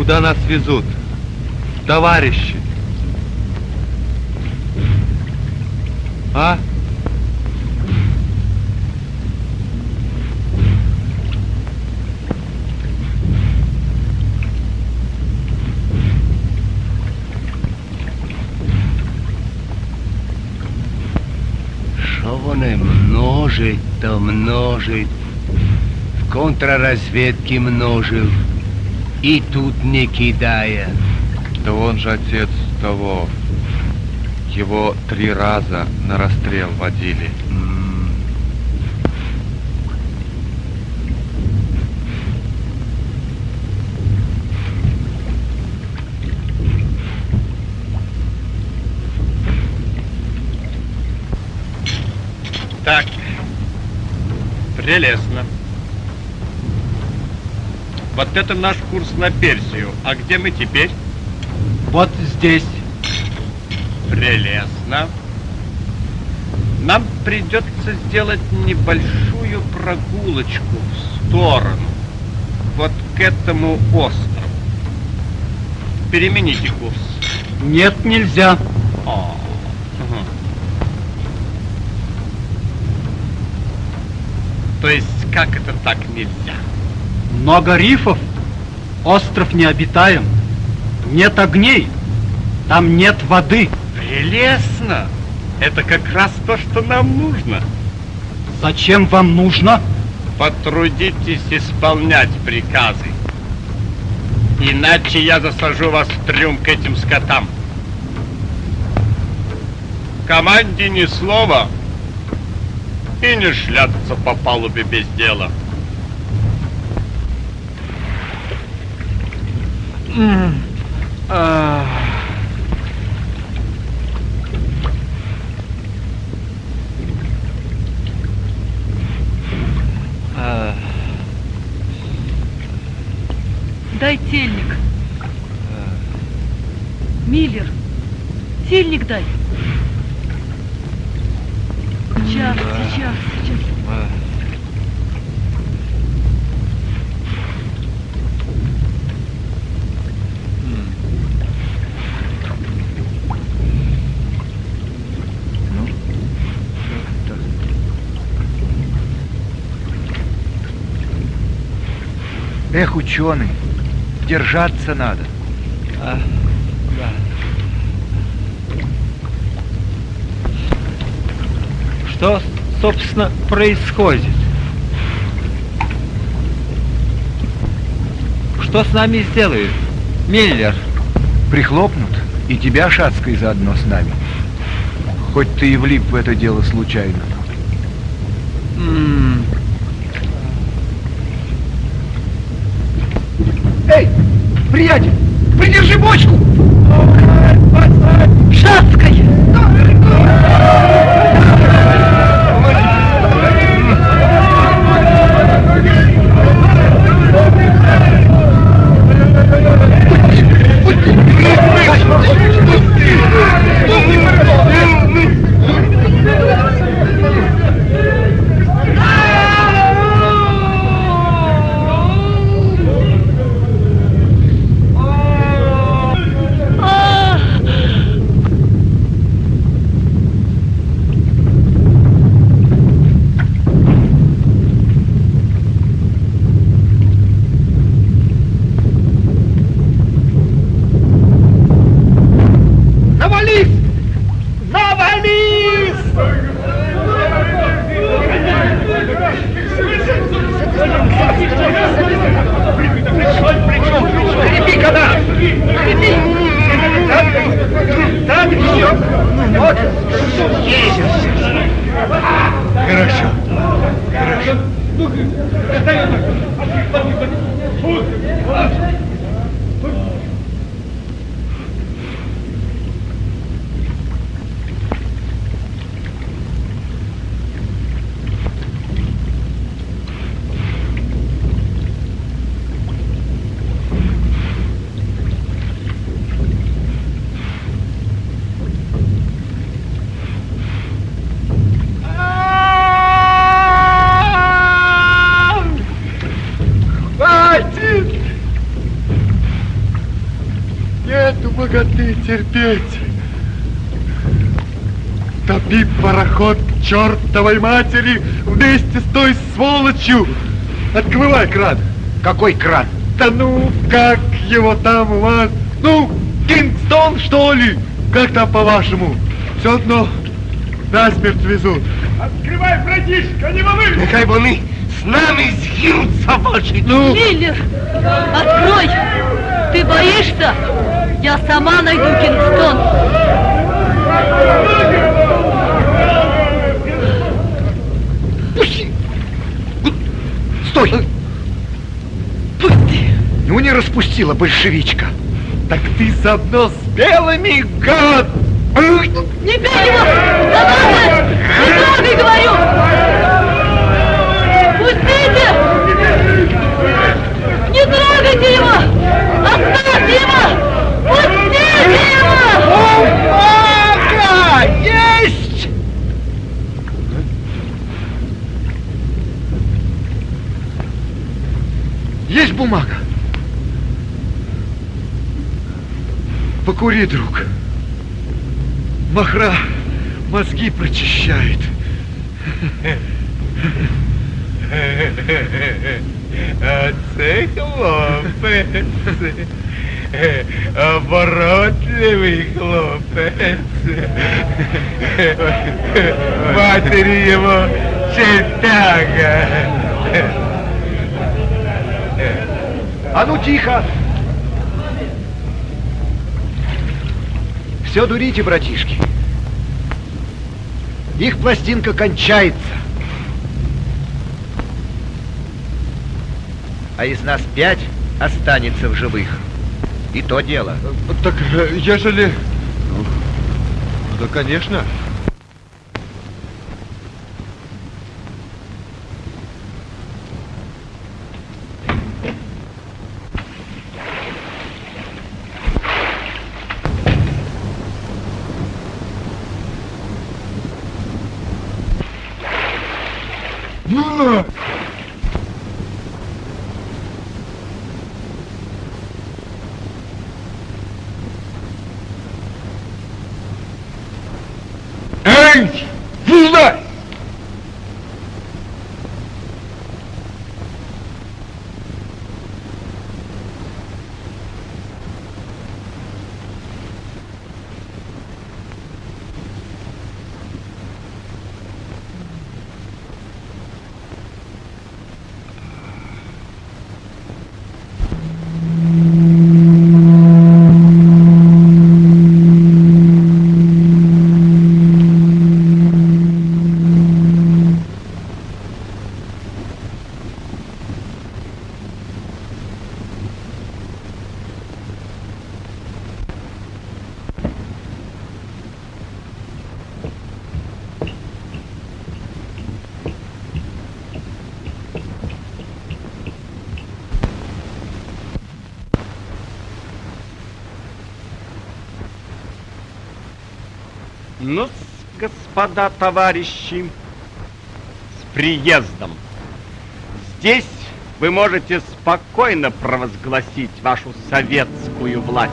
Куда нас везут? Товарищи! А? Що вони множить, то множить. В контрразведке множил. И тут не кидая. Да он же отец того. Его три раза на расстрел водили. Так. Прелестно. Вот это наш курс на Персию. А где мы теперь? Вот здесь. Прелестно. Нам придется сделать небольшую прогулочку в сторону. Вот к этому острову. Перемените курс. Нет, нельзя. О, мгм. То есть, как это так нельзя? Много рифов. Остров необитаем. Нет огней. Там нет воды. Прелестно! Это как раз то, что нам нужно. Зачем вам нужно? Потрудитесь исполнять приказы. Иначе я засажу вас в трюм к этим скотам. Команде ни слова и не шляться по палубе без дела. Дай тельник. Миллер, тельник дай. Сейчас, сейчас, сейчас. Эх, ученый, держаться надо. Что, собственно, происходит? Что с нами сделают? Миллер, Прихлопнут, и тебя, Шацкой, заодно с нами. Хоть ты и влип в это дело случайно. м, приятель, придержи бочку! Шацкой! Навались! Навались! Крепи канат! Крепи! Так, так, еще! Вот! Есть! Хорошо. Хватит! Терпеть. Топи пароход чертовой матери вместе с той сволочью. Открывай кран. Какой кран? Да ну, как его там у вас? Ну, Кингстон, что ли? Как там по-вашему? Все одно насмерть везут. Открывай, братишка, не волнуйся! Нехай вони з нами згинуться ваші. Ну, Миллер! Открой! Ты боишься? Я сама найду Кингстон. Пусти! Стой! Пусти! Ну не распустила большевичка. Так ты заодно с белыми, гад! Не бей его! Да ладно! Не трогай, говорю! Пустите! Не трогайте его! Оставьте его! Пустите его! Бумага! Есть! Есть бумага. Покури, друг. Махра мозги прочищает. А це хлопець. Оборотливий хлопець. Матері йому чертяга. А ну тихо! Все дурите, братишки. Их пластинка кончается. А из нас пять останется в живых. И то дело. Так, э, ежели... Ну, да, конечно. Ну на! Эй! Вылазь! ну господа товарищи, с приездом. Здесь вы можете спокойно провозгласить вашу советскую власть.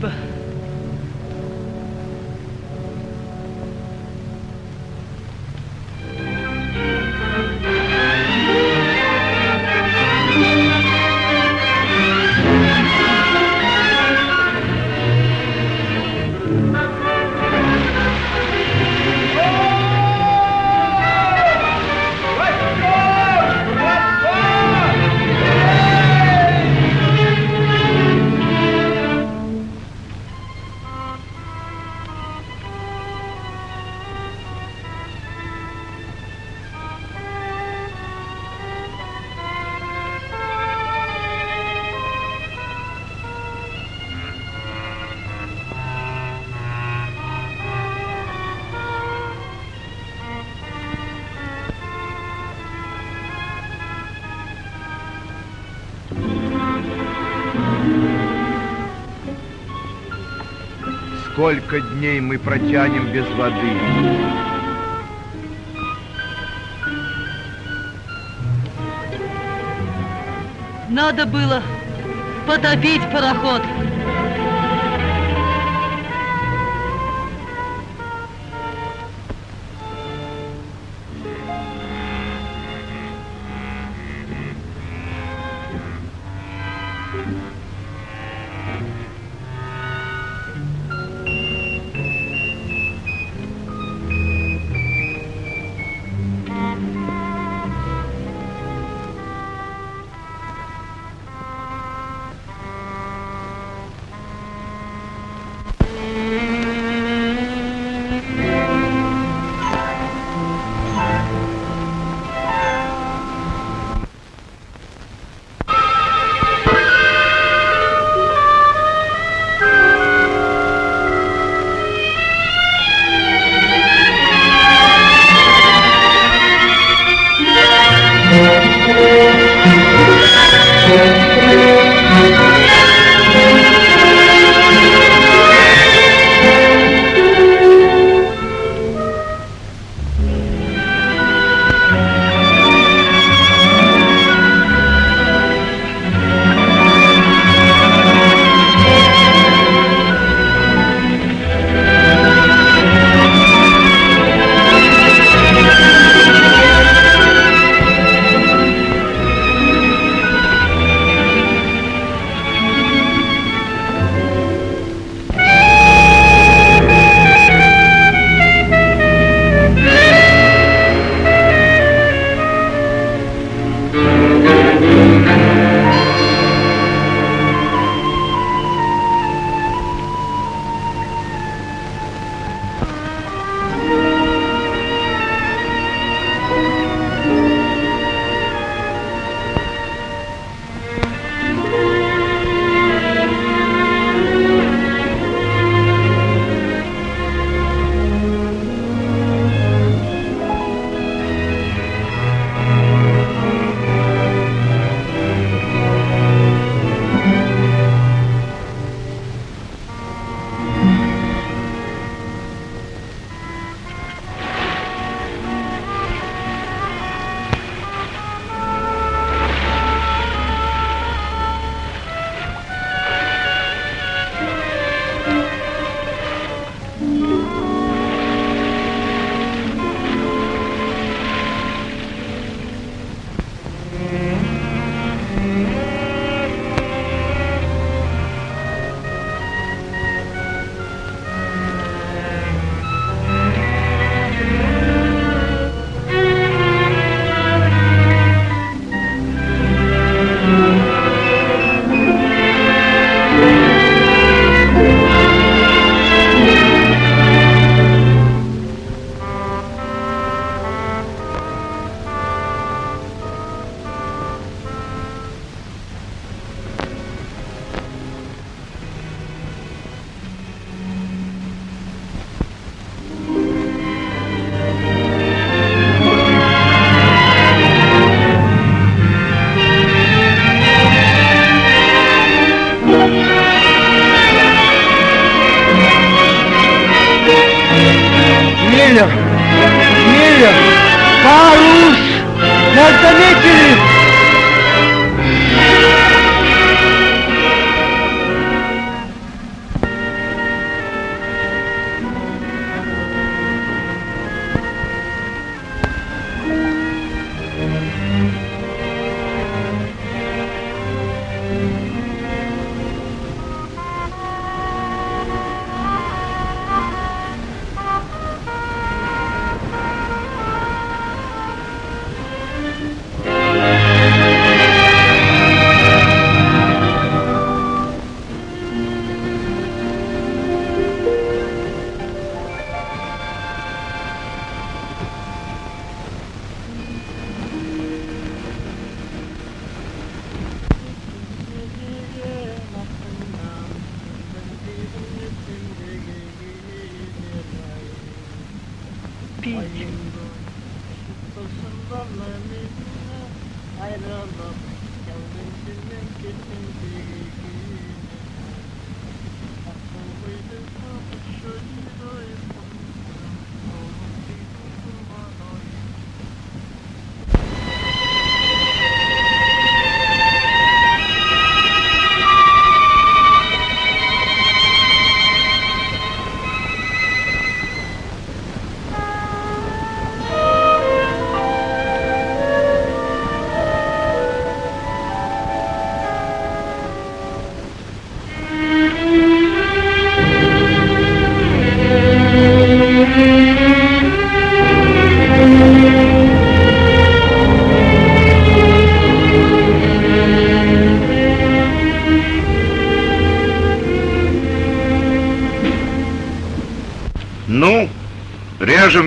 But. Сколько дней мы протянем без воды? Надо было потопить пароход.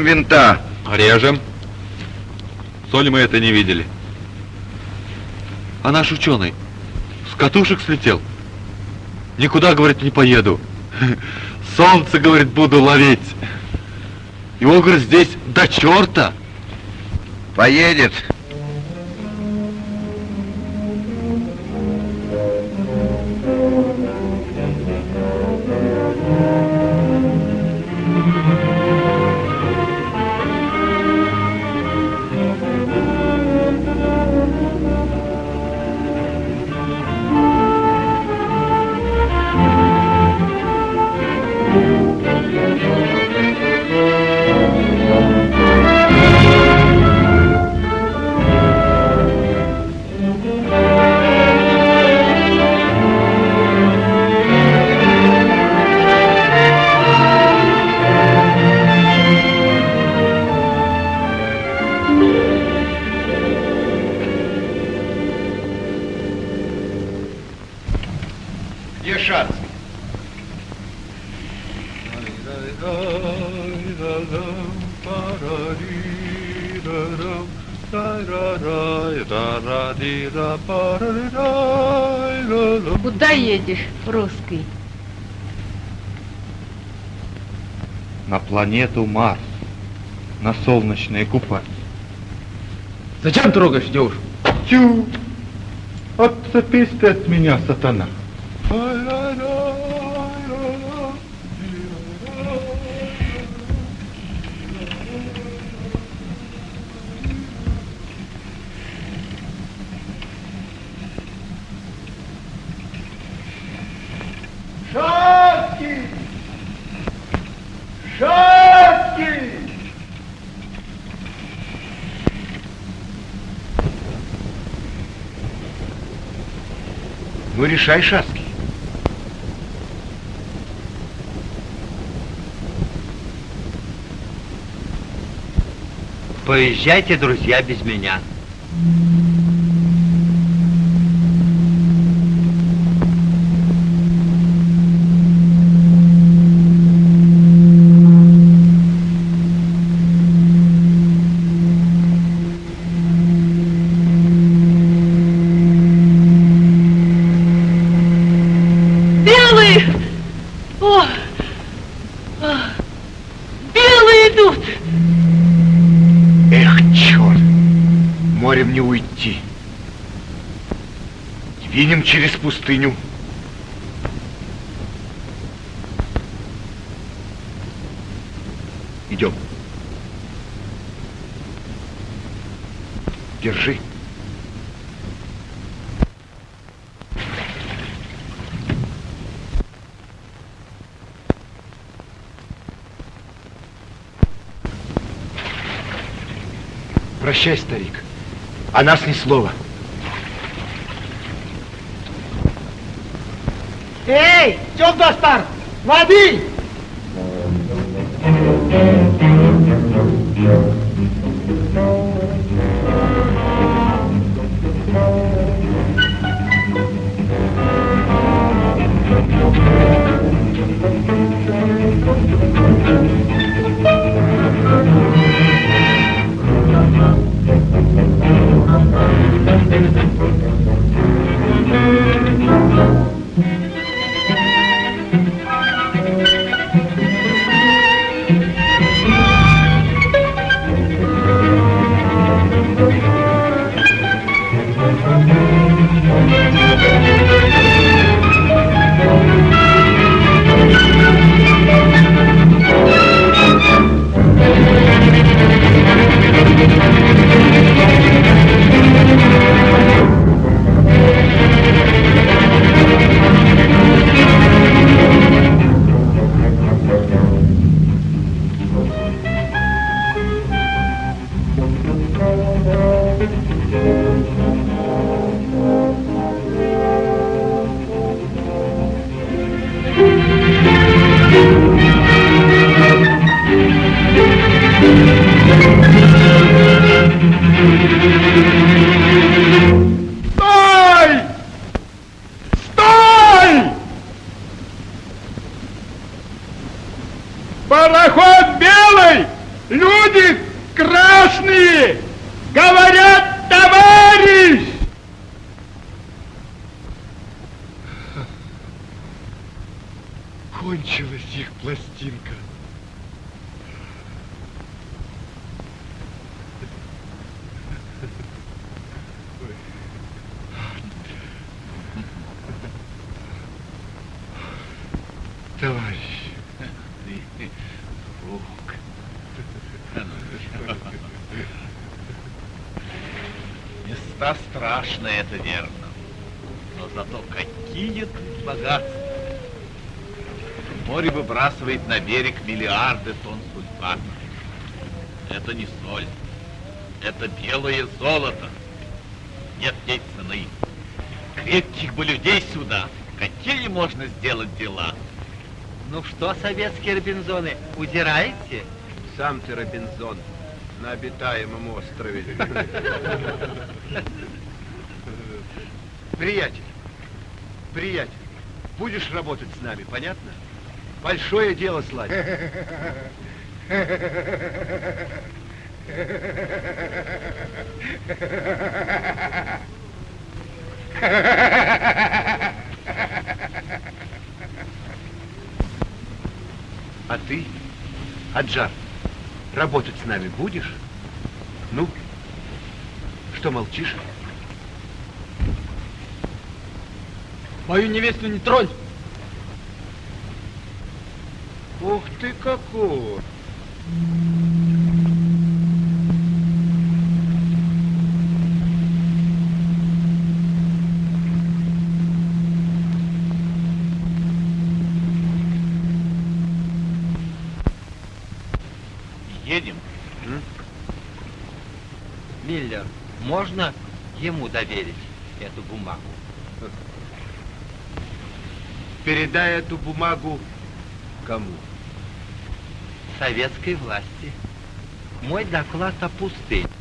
Режем винта. Режем. Соли мы это не видели. А наш ученый с катушек слетел. Никуда, говорит, не поеду. Солнце, говорит, буду ловить. Его, говорит, здесь до черта. Поедет. Планету Марс. На солнечные купальни. Зачем трогаешь девушку? Тю! Отцепись ты от меня, сатана. Решай, Шаски. Поезжайте, друзья, без меня. Не уйти. Двинем через пустыню. Идем. Держи. Прощай, старик. О нас ни слова. Эй, что достар? Воды! Стой! Пластинка. Товарищ. Места страшные, это верно. Но зато какие тут богатства. Море выбрасывает на берег миллиарды тонн сульфата. Это не соль. Это белое золото. Нет ей цены. Крепких бы людей сюда. Какие можно сделать дела? Ну что, советские Робинзоны, удираете? Сам ты Робинзон на обитаемом острове. Приятель, приятель, будешь работать с нами, понятно? Большое дело сладить. А ты, Аджар, работать с нами будешь? Ну, что молчишь? Мою невесту не тронь! Ты какой! Едем. Миллер, можно ему доверить эту бумагу? Передай эту бумагу кому? Советской власти. Мой доклад о пустыне.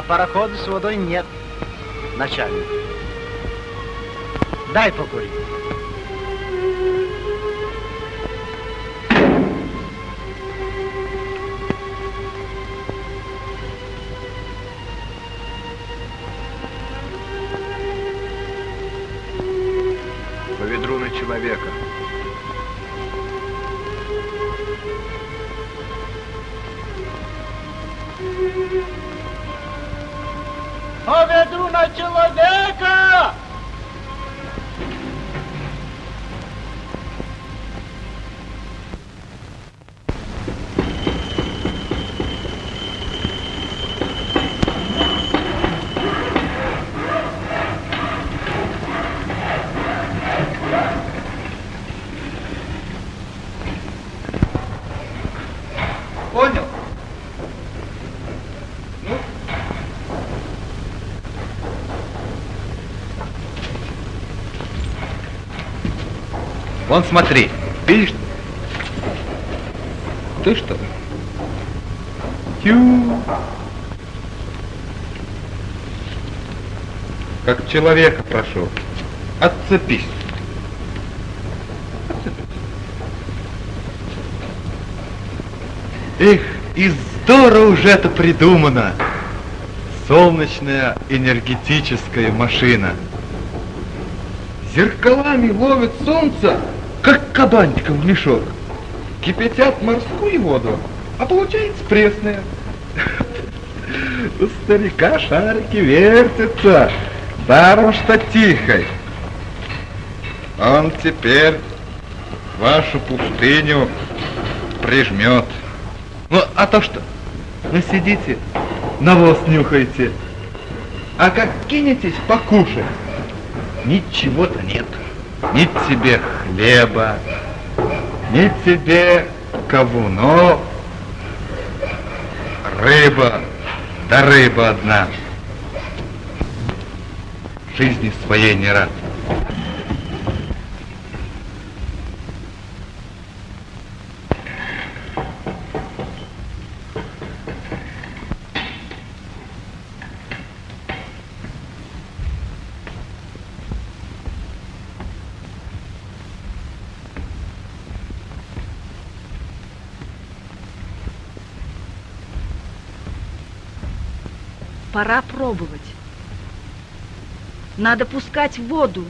А парохода с водой нет, начальник. Дай покурить. Вон смотри, видишь? Ты что? Тю. Как человека прошу. Отцепись. Эх, и здорово уже это придумано. Солнечная энергетическая машина. Зеркалами ловит солнце, кабанчиком в мешок. Кипятят морскую воду, а получается пресная. У старика шарики вертятся, даром что тихой. Он теперь вашу пустыню прижмет. Ну, а то что? Вы сидите, навоз нюхаете, а как кинетесь покушать, ничего-то нет. Ни тебе хлеба, ни тебе кавунов, рыба, да рыба одна. Жизни своей не рад. Пора пробовать. Надо пускать воду.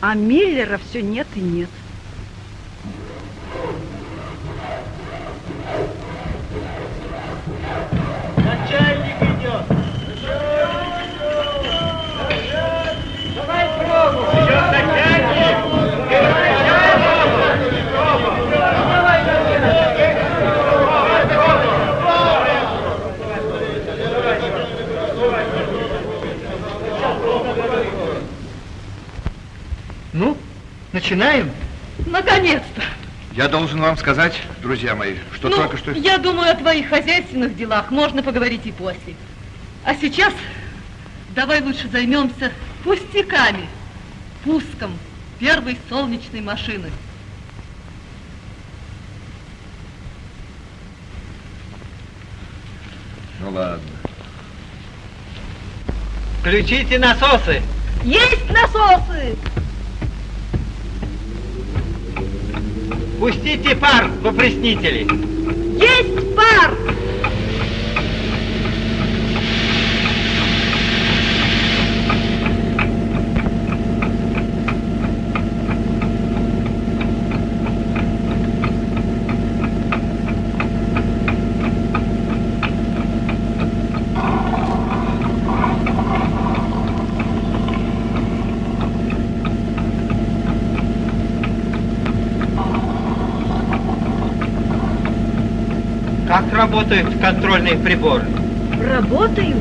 А Миллера все нет и нет. Начальник идет. Давай пробуй. Ну, начинаем? Наконец-то! Я должен вам сказать, друзья мои, что ну, только что... я думаю, о твоих хозяйственных делах можно поговорить и после. А сейчас давай лучше займемся пустяками, пуском первой солнечной машины. Ну ладно. Включите насосы. Есть насосы! Пустите пар в опреснители. Есть пар! Как работают контрольные приборы? Работают?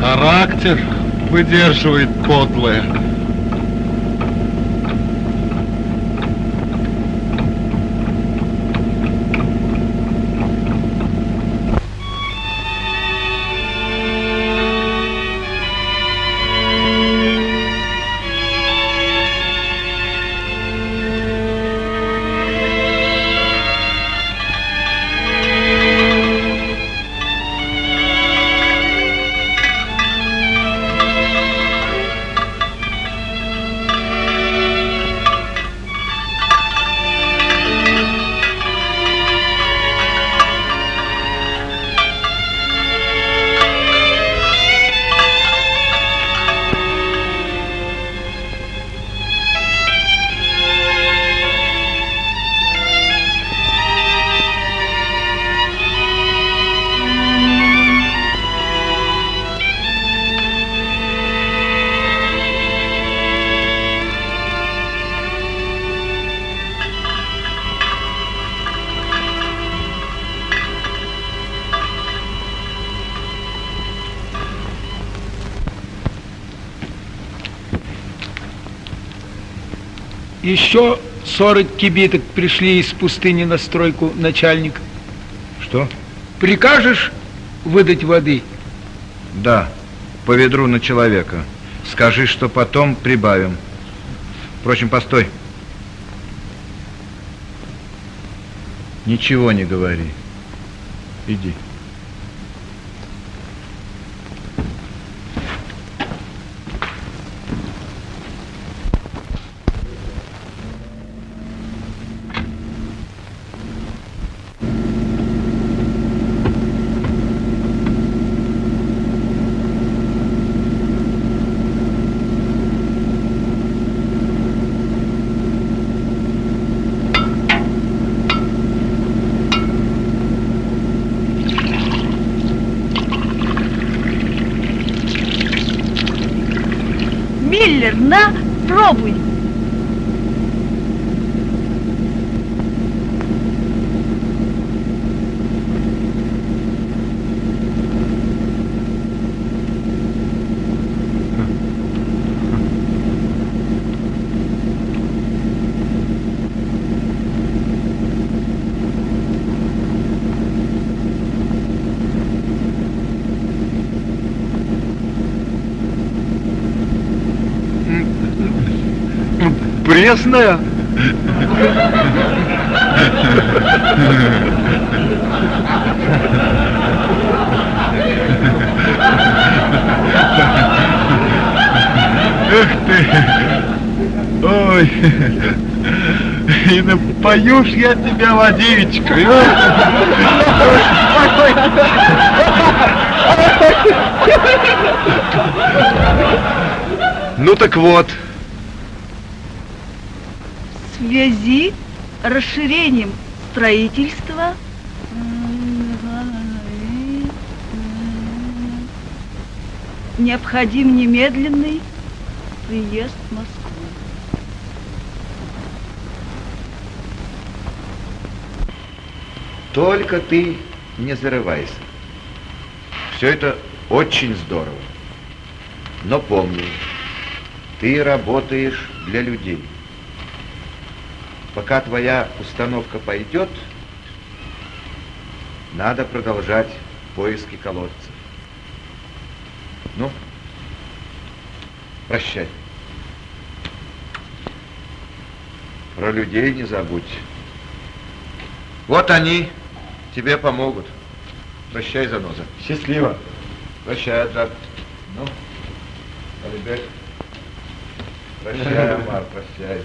Характер выдерживает подлое. 40 кибиток пришли из пустыни на стройку, начальник. Что? Прикажешь выдать воды? Да, по ведру на человека. Скажи, что потом прибавим. Впрочем, постой. Ничего не говори. Иди. Миллер, на, пробуй. Пресная? Эх ты! Ой! И напоюшь я тебя водичкой. Ну так вот, связи с расширением строительства необходим немедленный приезд в Москву. только ты не зарывайся. Все это очень здорово. Но помни, ты работаешь для людей. Пока твоя установка пойдет, надо продолжать поиски колодца. Ну, прощай. Про людей не забудь. Вот они тебе помогут. Прощай, заноза. Счастливо. Прощай, Аджар. Ну, ребят. Прощай, Амар, прощай.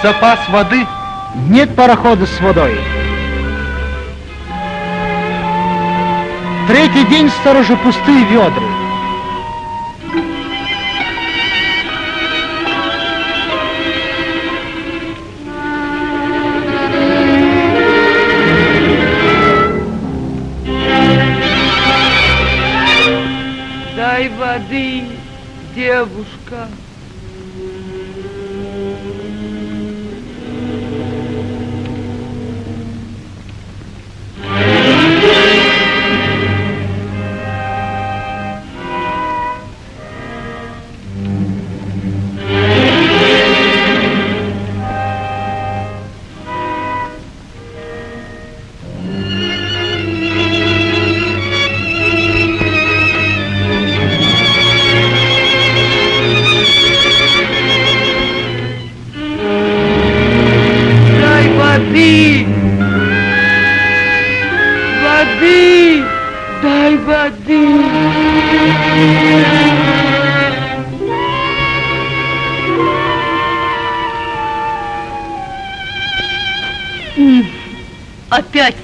Весь запас воды? Нет парохода с водой. Третий день сторожа пустые ведра. Дай воды, девушка.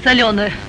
Соленая.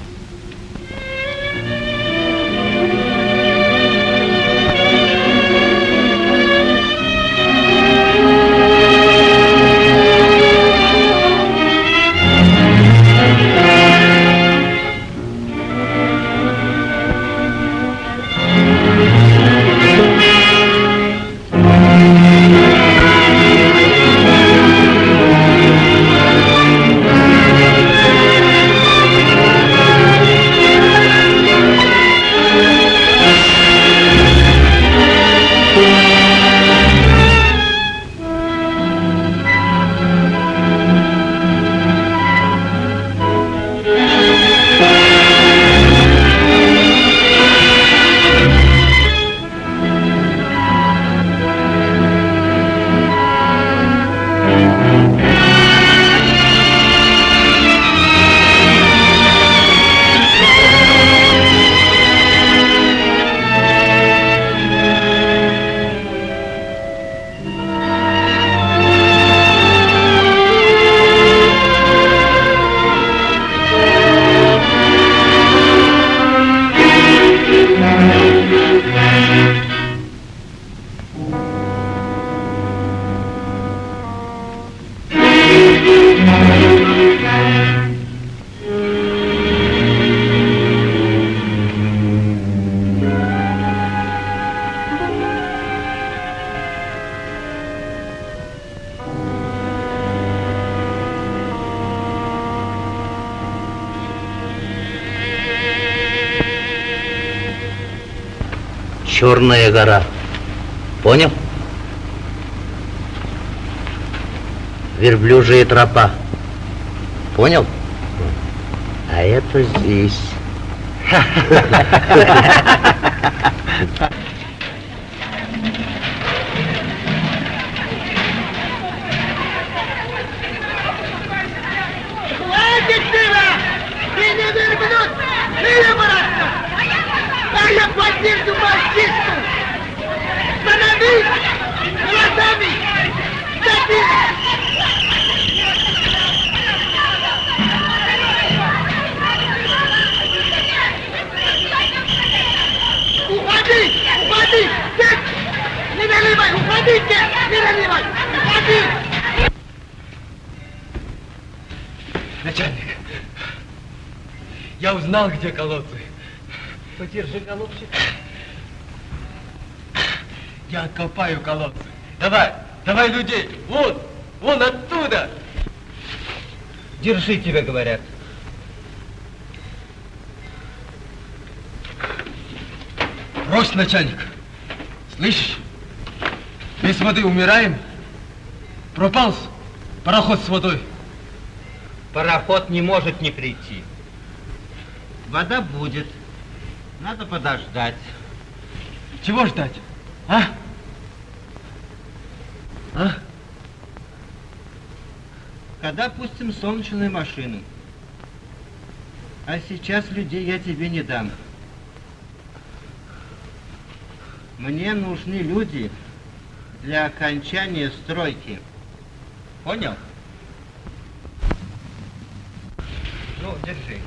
Черная гора. Понял? Верблюжья тропа. Понял? А это здесь. Хватит пива! Ты не верблюд! Ты обратно! А я поддержу мальчишку! Становись! Глазами! Забей! Уходи! Уходи! Нет! Не наливай! Уходите! Не наливай! Уходи! Начальник, я узнал, где колодцы. Подержи, голубчик. Я откопаю колодцы. Давай, давай людей. Вон, вон оттуда. Держи, тебе говорят. Брось, начальник. Слышишь? Без воды умираем. Пропал пароход с водой. Пароход не может не прийти. Вода будет. Надо подождать. Чего ждать? А? А? Когда пустим солнечные машины. А сейчас людей я тебе не дам. Мне нужны люди для окончания стройки. Понял? Ну, держи.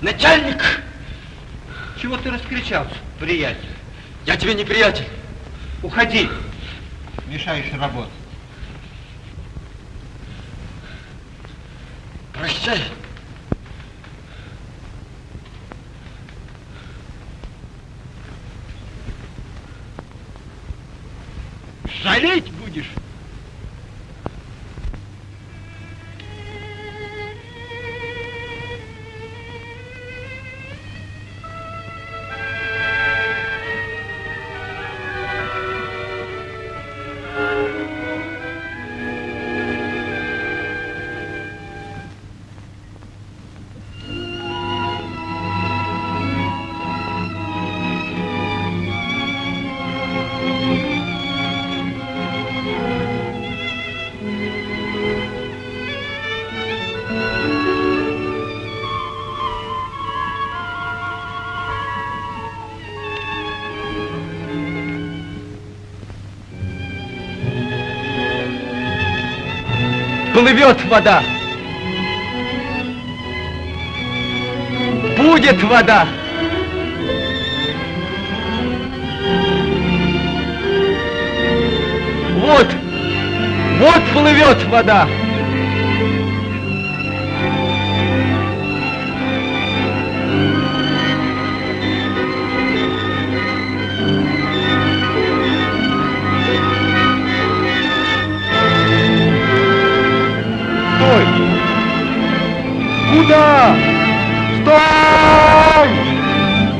Начальник! Чего ты раскричался, приятель? Я тебе не приятель. Уходи. Мешаешь работать. Прощай. Жалеть будешь? Плывет вода. Будет вода. Вот, вот плывет вода. Куда? Стой!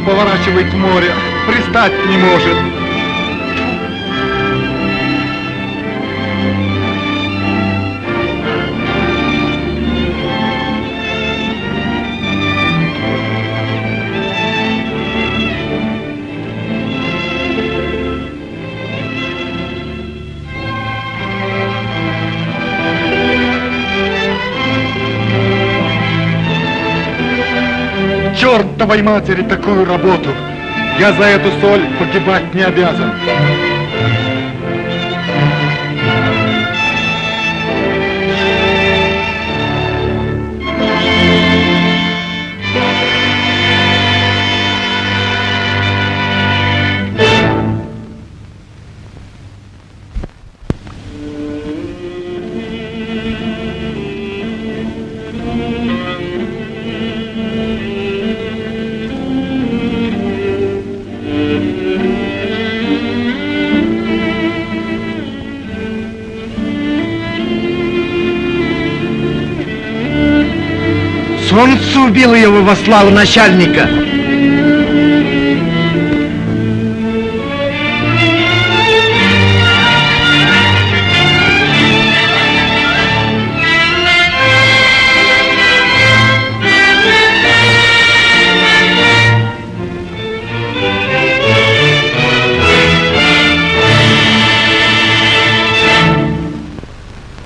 Поворачивает в море, пристать не может. Чертовой матери такую работу! Я за эту соль погибать не обязан. Солнце убило его во славу начальника.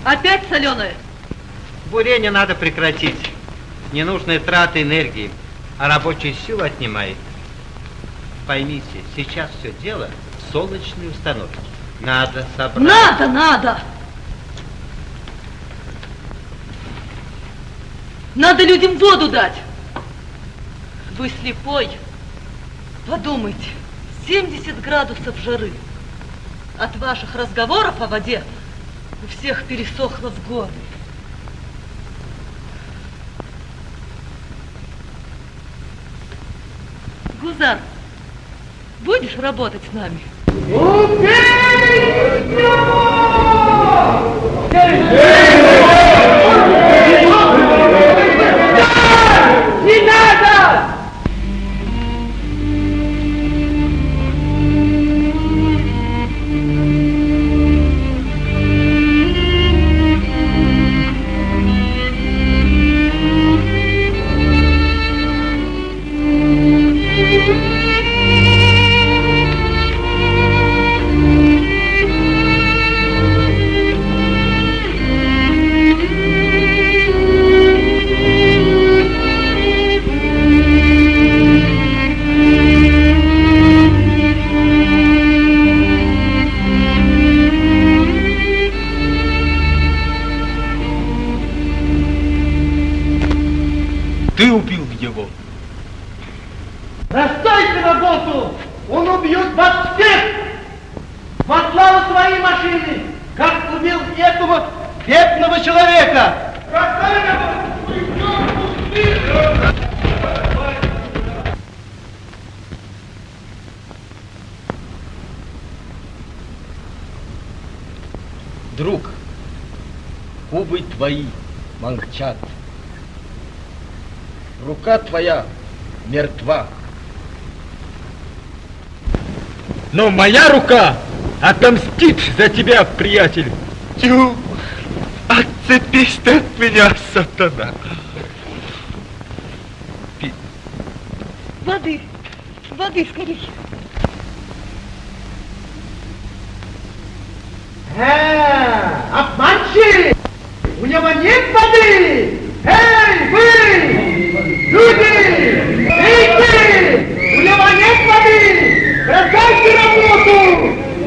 Опять соленое? Бурение надо прекратить. Ненужные траты энергии, а рабочую силу отнимает. Поймите, сейчас все дело в солнечной установке. Надо собрать... Надо, надо! Надо людям воду дать. Вы слепой. Подумайте, 70 градусов жары. От ваших разговоров о воде у всех пересохло в горле. Гузар, будешь работать с нами? Не моя рука отомстит за тебя, приятель. Тю, отцепись ты от меня, сатана. Воды, воды скорее. Э, обманщик! У него нет воды! Эй, вы! Люди! Эй, У него нет воды! Бросайте работу! Бросайте вы наверху!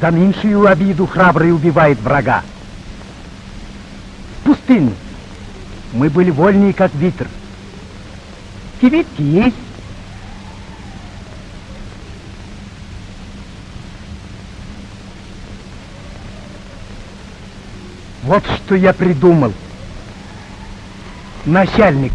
За меньшую обиду храбрый убивает врага. В пустыне мы были вольнее, как ветер. Кибитки есть. Вот что я придумал. Начальник.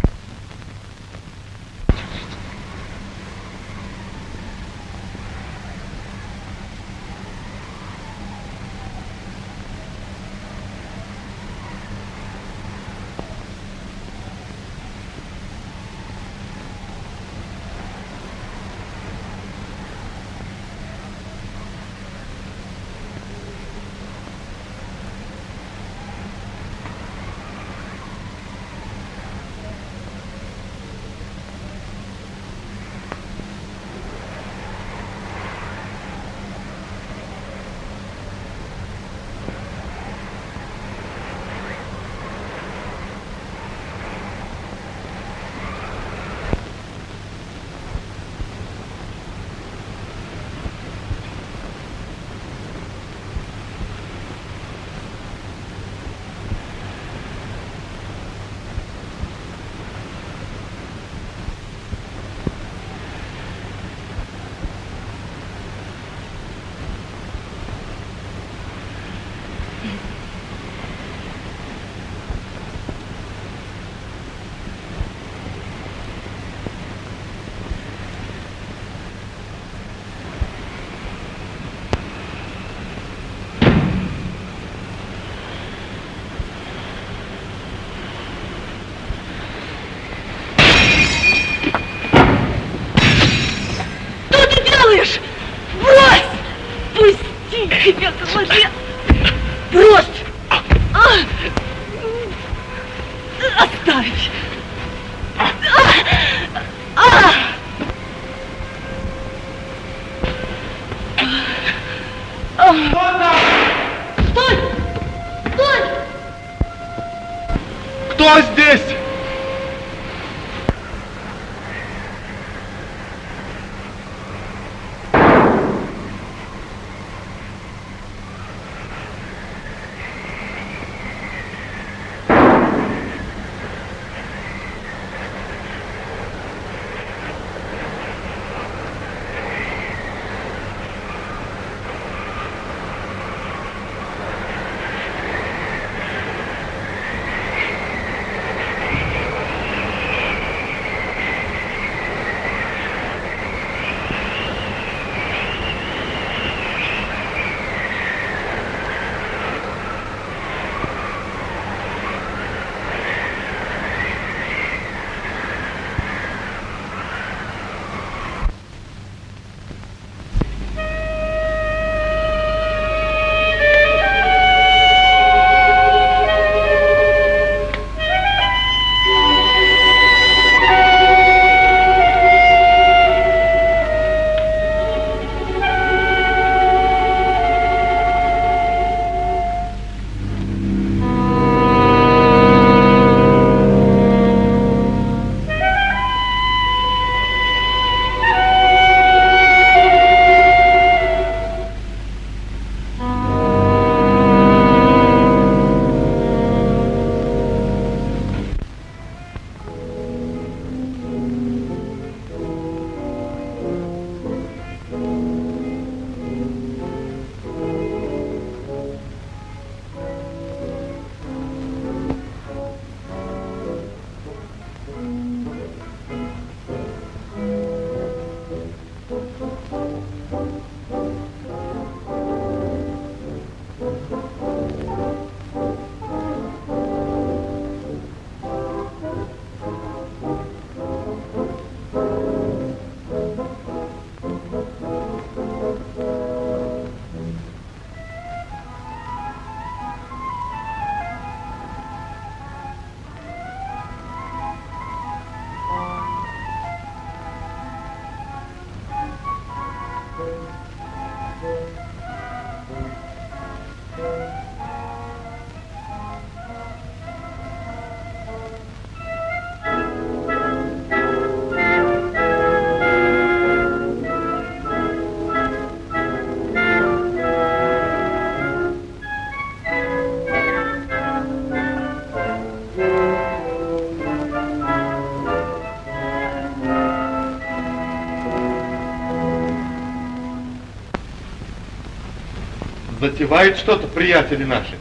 Затевают что-то приятели наши.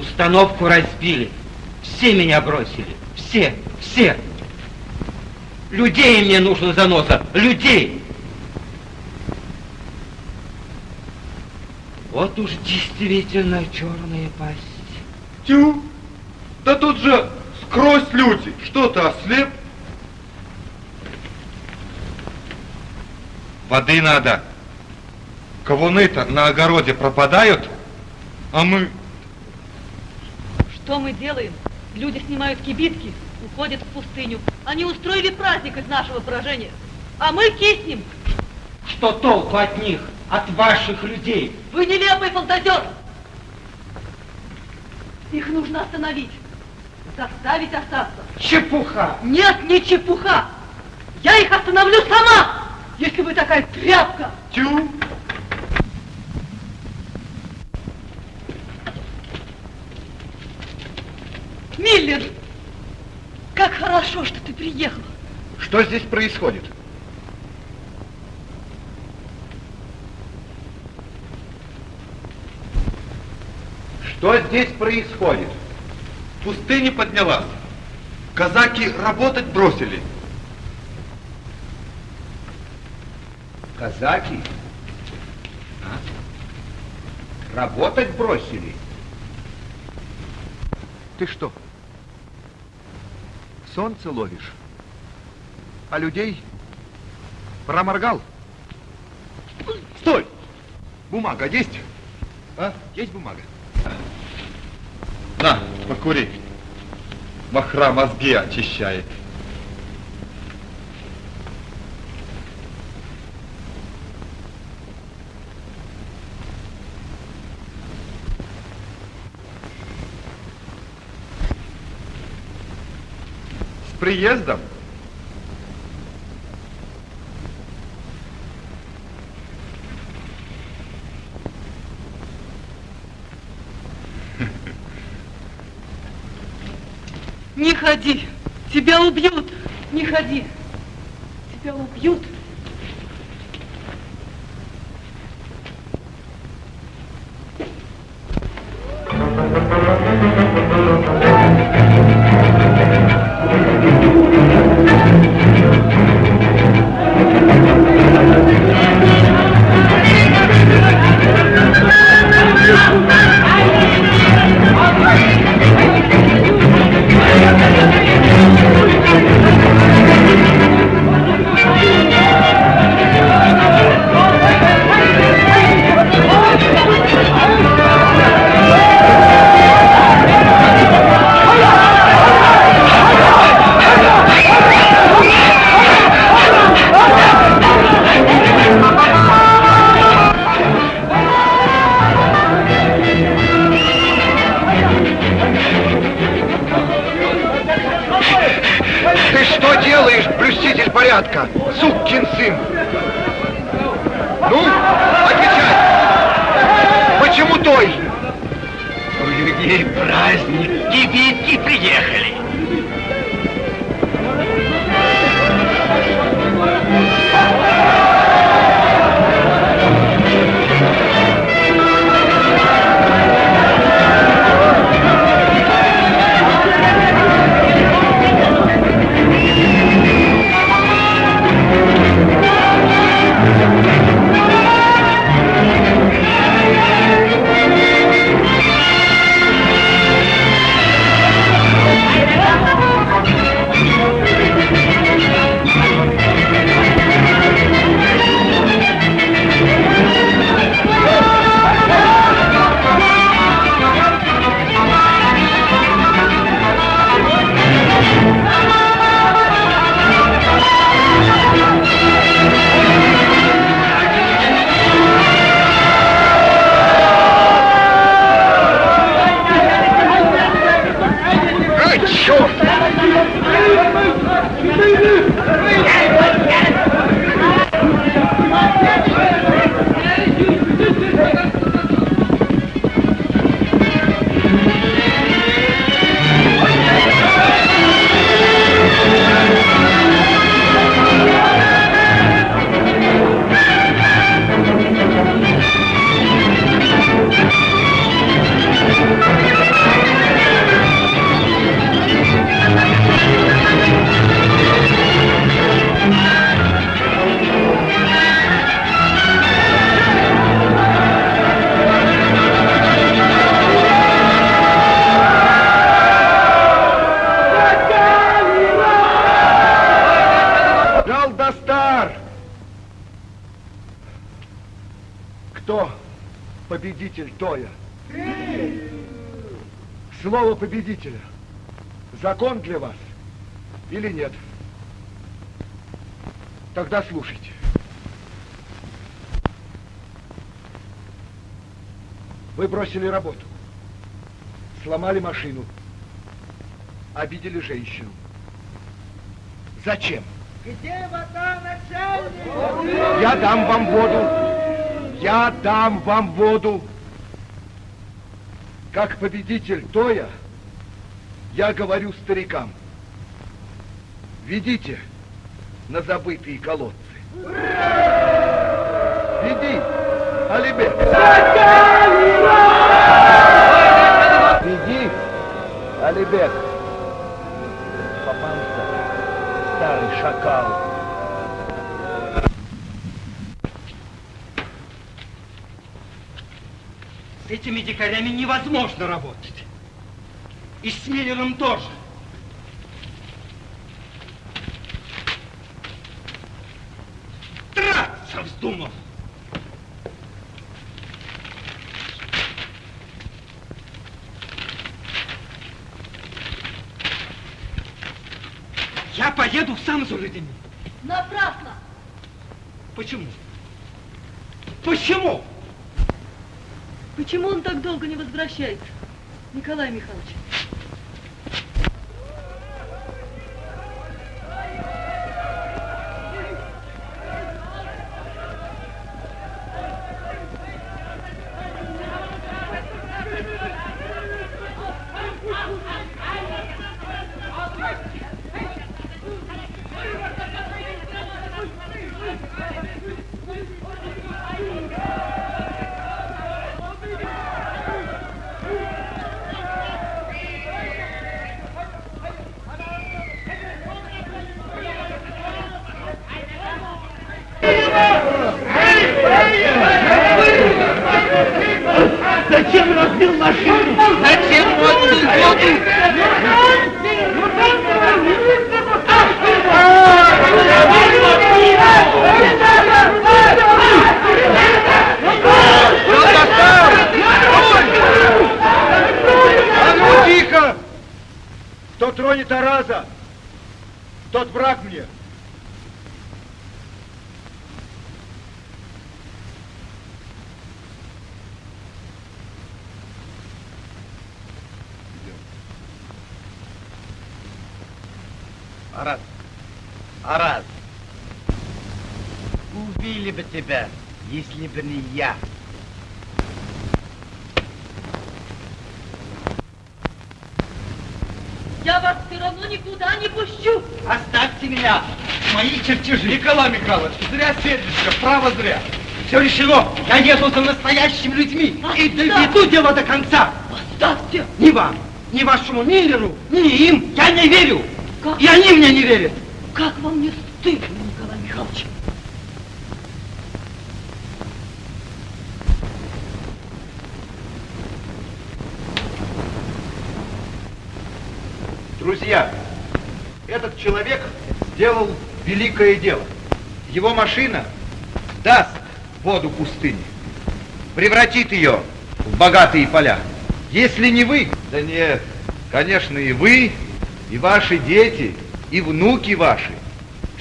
Установку разбили. Все меня бросили. Все, все. Людей мне нужно заноса. Людей. Вот уж действительно черная пасть. Тю! Да тут же скрозь люди. Что ты, ослеп? Воды надо. Ковуны-то на огороде пропадают, а мы... Что мы делаем? Люди снимают кибитки, уходят в пустыню. Они устроили праздник из нашего поражения. А мы киснем. Что толку от них, от ваших людей? Вы нелепый фантазер! Их нужно остановить. Заставить остаться. Чепуха! Нет, не чепуха! Я их остановлю сама, если вы такая тряпка! Тю! Миллер! Как хорошо, что ты приехал. Что здесь происходит? Что здесь происходит? В пустыне поднялась. Казаки работать бросили. Казаки? А? Работать бросили? Ты что? Солнце ловишь? А людей проморгал? Стой! Бумага есть? А? Есть бумага? На, покури. Махра мозги очищает. С приездом. Не ходи, тебя убьют. Не ходи, тебя убьют. Людей праздник, кибитки приехали. Победителя. Закон для вас или нет? Тогда слушайте. Вы бросили работу, сломали машину, обидели женщину. Зачем? Где вода, начальник? Я дам вам воду. Я дам вам воду. Как победитель Тоя, я говорю старикам. Ведите на забытые колодцы. Веди, Алибек. Веди, Алибек. Попался старый шакал. С этими дикарями невозможно работать. И с Миллером тоже. Драться вздумал. Я поеду в Самсулидин. Напрасно! Почему? Почему? Почему он так долго не возвращается, Николай Михайлович? Арат, Арат, убили бы тебя, если бы не я. Я вас все равно никуда не пущу. Оставьте меня! Мои чертежи! Николай Михайлович, зря сердишься, право зря. Все решено. Я еду за настоящими людьми и доведу дело до конца. Оставьте! Ни вам, ни вашему Миллеру, ни им я не верю. И они мне не верят. Как вам не стыдно, Николай Михайлович? Друзья, этот человек сделал великое дело. Его машина даст воду пустыни, превратит ее в богатые поля. Если не вы, да нет, конечно и вы, и ваши дети, и внуки ваши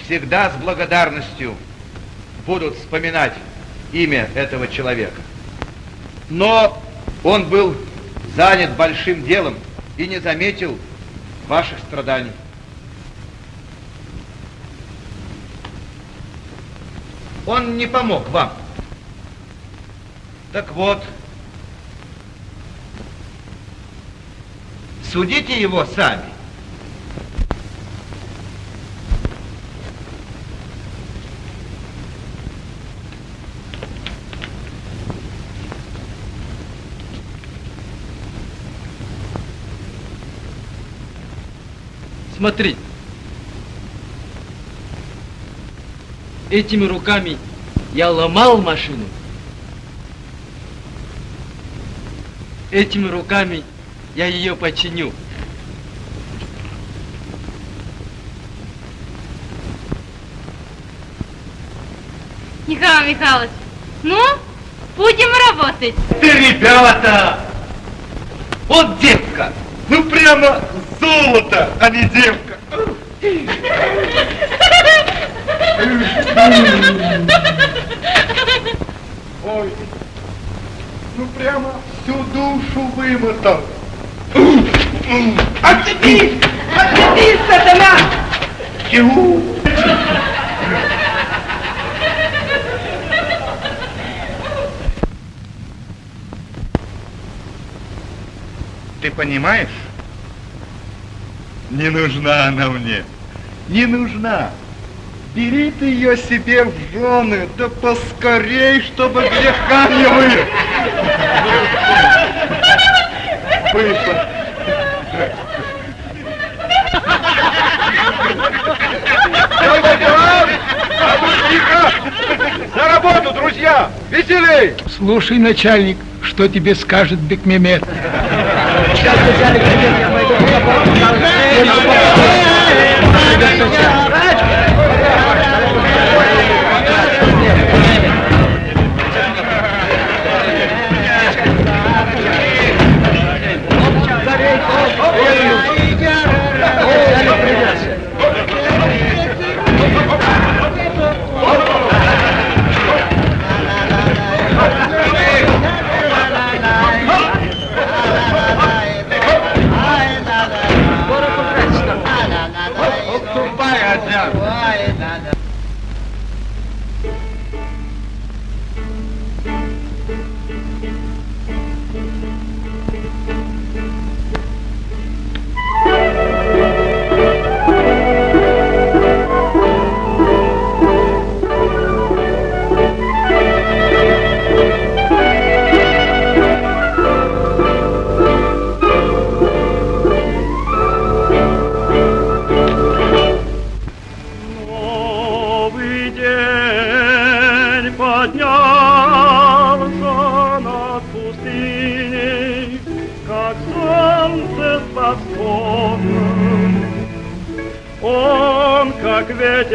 всегда с благодарностью будут вспоминать имя этого человека. Но он был занят большим делом и не заметил ваших страданий. Он не помог вам. Так вот, судите его сами. Смотри. Этими руками я ломал машину. Этими руками я ее починю. Николай Михайлович, ну, Будем работать. Ты, ребята! Вот девка! Ну прямо золото, а не девка! Ой, ну прямо всю душу вымотал. Отцепись! Отцепись, сатана! Чего? Ты понимаешь? Не нужна она мне. Не нужна. Бери ты ее себе в жены, да поскорей, чтобы греха не вы. Тихо! За работу, друзья! Веселей! Слушай, начальник, что тебе скажет Бекмемет. Thank you.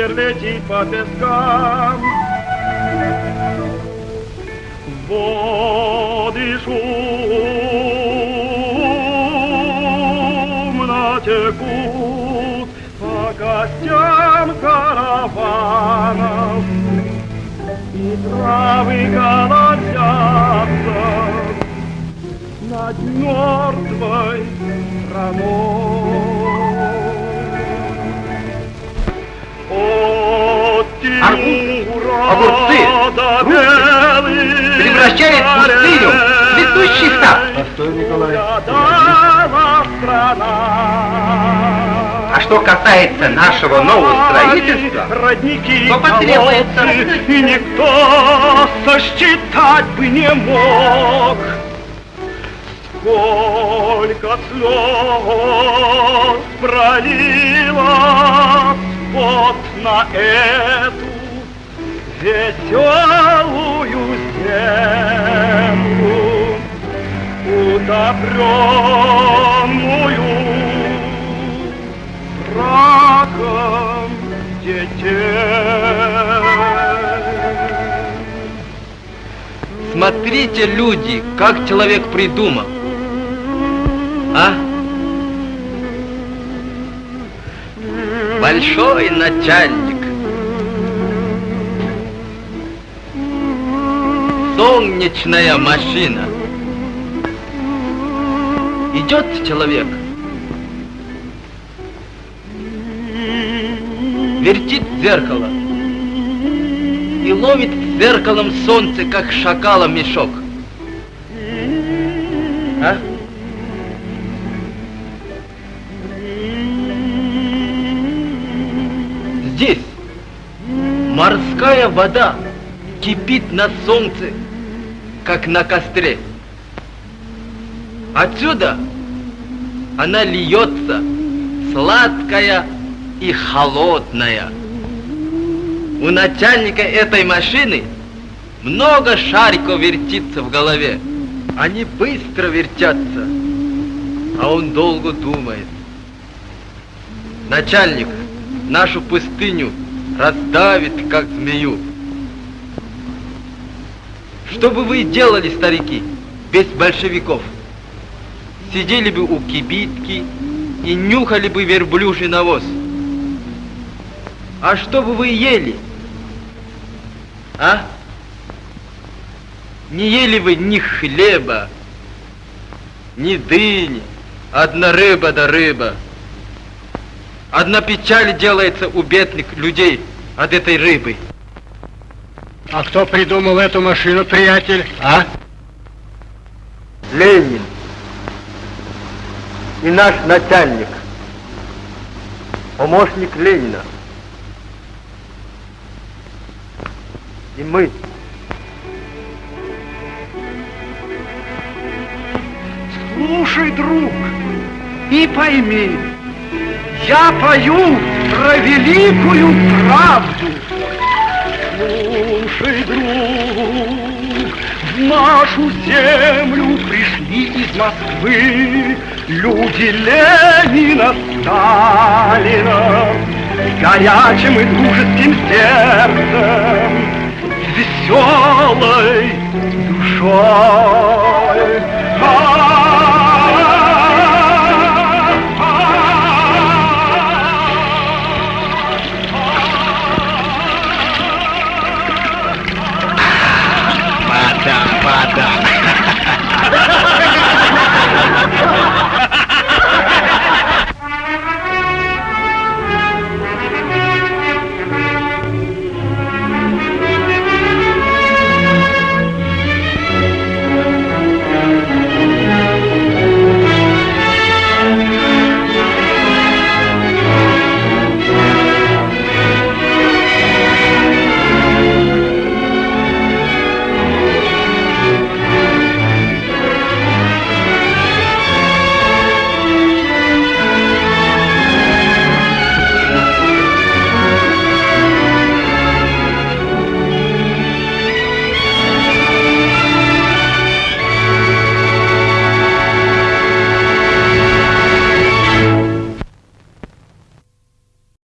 Ветер, летит по пескам. Воды шумно текут по костям караванов, и травы колосятся над мертвой страной. Тимура огурцы, фрукты превращает пустыню в цветущий сад. Постой, Николай. А что касается нашего нового строительства, родники, то потребуется и никто сосчитать бы не мог. Сколько слез пролила вот на эту веселую землю, утопленную браком детей. Смотрите, люди, как человек придумал. А? Большой начальник. Солнечная машина. Идет человек. Вертит зеркало. И ловит зеркалом солнце, как шакала мешок. А? Здесь морская вода кипит на солнце, как на костре. Отсюда она льется, сладкая и холодная. У начальника этой машины много шариков вертится в голове. Они быстро вертятся, а он долго думает. Начальник нашу пустыню раздавит, как змею. Что бы вы делали, старики, без большевиков? Сидели бы у кибитки и нюхали бы верблюжий навоз. А что бы вы ели? А? Не ели вы ни хлеба, ни дыни, одна рыба да рыба. Одна печаль делается у бедных людей от этой рыбы. А кто придумал эту машину, приятель, а? Ленин и наш начальник, помощник Ленина. И мы. Слушай, друг, и пойми, я пою про великую правду. Слушай, друг, в нашу землю пришли из Москвы люди Ленина, Сталина, горячим и дружеским сердцем, веселой душой.